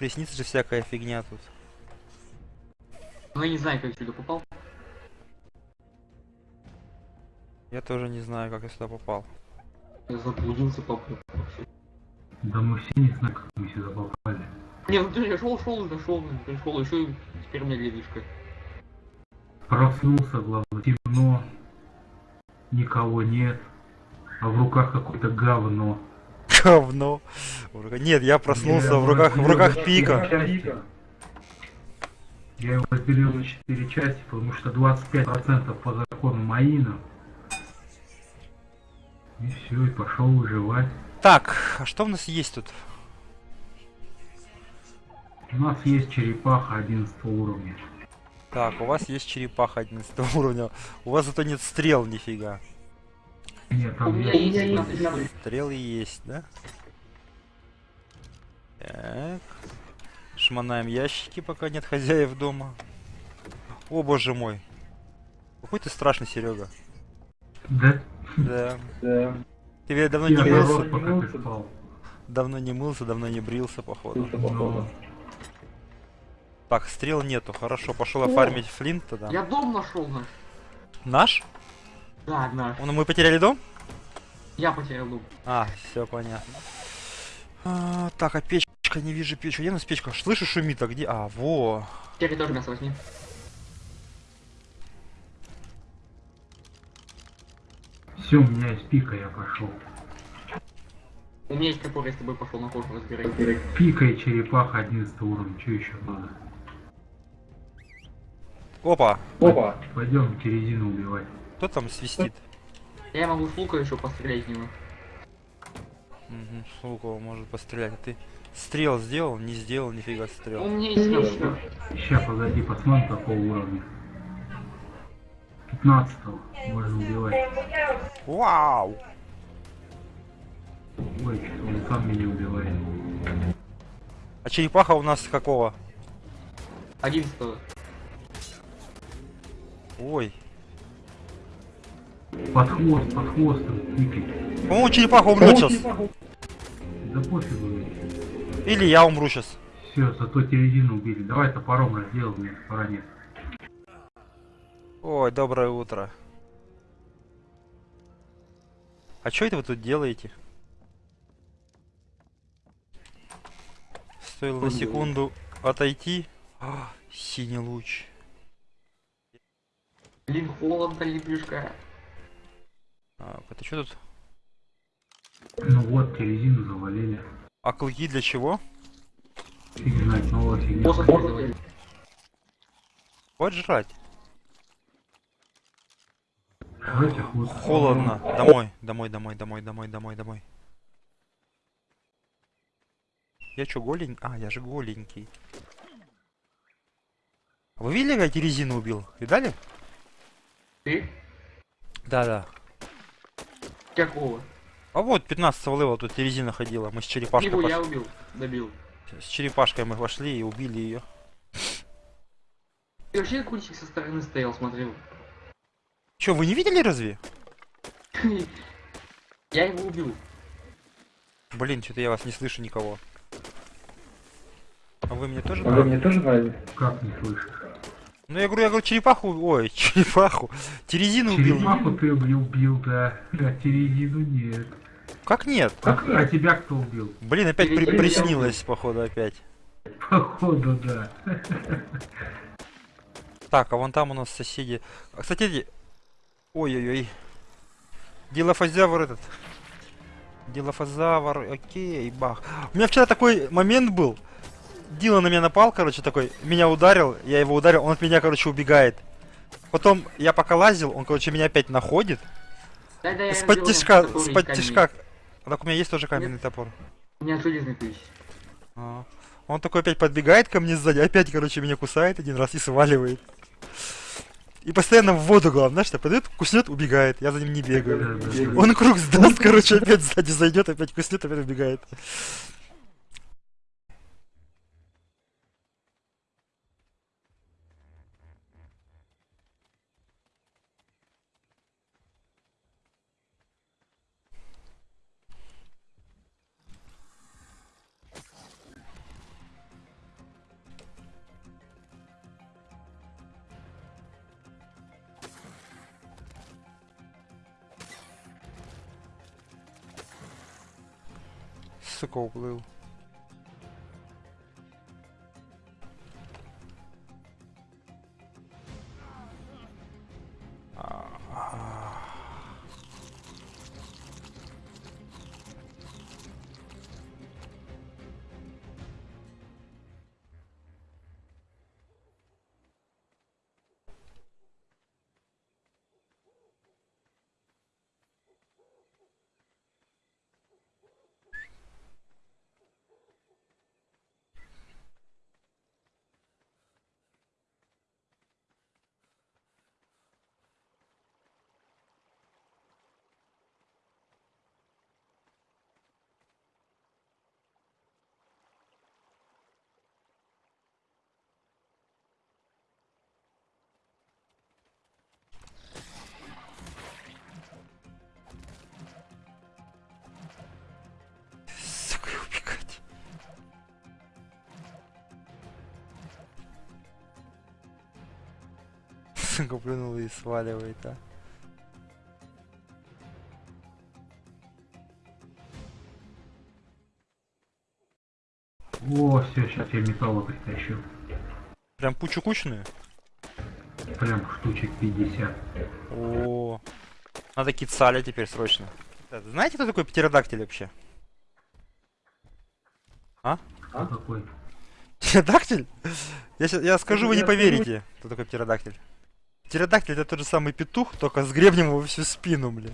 Приснится же всякая фигня тут. Ну я не знаю, как сюда попал. Я тоже не знаю, как я сюда попал. Я заблудился по Да мы все не знаем, как мы сюда попали. Не, ну ты я шел, шел, дошел, пришел, еще и теперь у меня ледышка. Проснулся, главное, темно. Никого нет. А в руках какое-то говно. Говно. Нет, я проснулся Я в руках, в руках пика. Я его разделил на 4 части, потому что 25% по закону Маина. И все, и пошел выживать. Так, а что у нас есть тут? У нас есть черепаха 11 уровня. Так, у вас есть черепаха 11 уровня. У вас зато нет стрел нифига. Нет, У там меня есть... есть 17 Стрелы есть, да? Так. Шмонаем ящики, пока нет хозяев дома. О боже мой. Какой ты страшный, Серега. Да, Да. Да. Ты ведь давно я не мылся. пока ты спал. Давно не мылся, давно не брился, походу. Слушай, походу. Так, стрел нету. Хорошо, пошел офармить флинт тогда. Я дом нашел наш. Наш? Да, наш. Ну, мы потеряли дом? Я потерял дом. А, все понятно. А, так, а печка, не вижу печку. Где у нас печка? Слышу, шумит, а где? А, во. Теперь тоже мясо возьми. Все, у меня есть пика, я пошел. У меня есть топор, я с тобой пошел на кожу разбирать. Пика и черепаха 11 уровня, что еще надо? Опа, Опа! Пойдем резину убивать. Кто там свистит? Я могу с лука еще пострелять в него. Угу, с лукового может пострелять. А ты стрел сделал? Не сделал, нифига У стрел. меня есть мясо. Сейчас, погоди, посмотрим какого уровня. 15 можно убивать. Вау! Ой, что он сам меня убивает. А черепаха у нас какого? 11 Ой. Под хвост, под хвостом, пикай. По-моему, черепаха умрет сейчас. Да пофигу. Или я умру сейчас. Все, зато терезину убили. Давай топором разделал, мне нет. Ой, доброе утро. А что это вы тут делаете? Стоило на секунду отойти. А, синий луч. Блин, холодно, лепешка. Так, это что тут? Ну вот, терезину завалили. А клыки для чего? Фиг знать, новая фигня. Вот жрать. Холодно. Домой, домой, домой, домой, домой, домой, домой. Я чё, голенький? А, я же голенький. А Вы видели, как я резину убил? Видали? Ты? Да-да. Какого? А вот 15 левела тут резина ходила. Мы с черепашкой Его пош- я убил. Добил. С черепашкой мы вошли и убили ее. Ты вообще кульчик со стороны стоял, смотрел. Чё, вы не видели разве? Я его убил. Блин, что-то я вас не слышу никого. А вы меня тоже? А вы меня тоже брали? Как не слышишь? Ну я говорю, я говорю, черепаху. Ой, черепаху. Терезину убил. Черепаху ты убил, убил, да. А терезину нет. Как нет? А, а тебя кто убил? Блин, опять при- приснилось, походу, опять. Походу, да. Так, а вон там у нас соседи. А, Кстати, ой-ой-ой. Дилофазавр этот. Дилофазавр, окей, бах. У меня вчера такой момент был. Дила на меня напал, короче, такой, меня ударил, я его ударил, он от меня, короче, убегает. Потом я пока лазил, он, короче, меня опять находит. Да, да, я С-под сделал тишка, топор из с-под камня. тишка. А так у меня есть тоже каменный топор. У меня железный ключ. А. Он такой опять подбегает ко мне сзади, опять, короче, меня кусает один раз и сваливает. И постоянно в воду, главное, знаешь, что подойдет, куснет, убегает. Я за ним не бегаю. Он круг сдаст, короче, опять сзади зайдет, опять куснет, опять убегает. Mexico blue. Uh, Сука, плюнул и сваливает, а. О, все, сейчас я металла притащу. Прям кучу-кучную? Прям штучек 50. О, надо кицаля теперь срочно. Знаете, кто такой птеродактиль вообще? Кто такой? Птеродактиль? Я, щас- я скажу, вы не поверите, кто такой птеродактиль. Птеродактиль это тот же самый петух, только с гребнем во всю спину, блядь.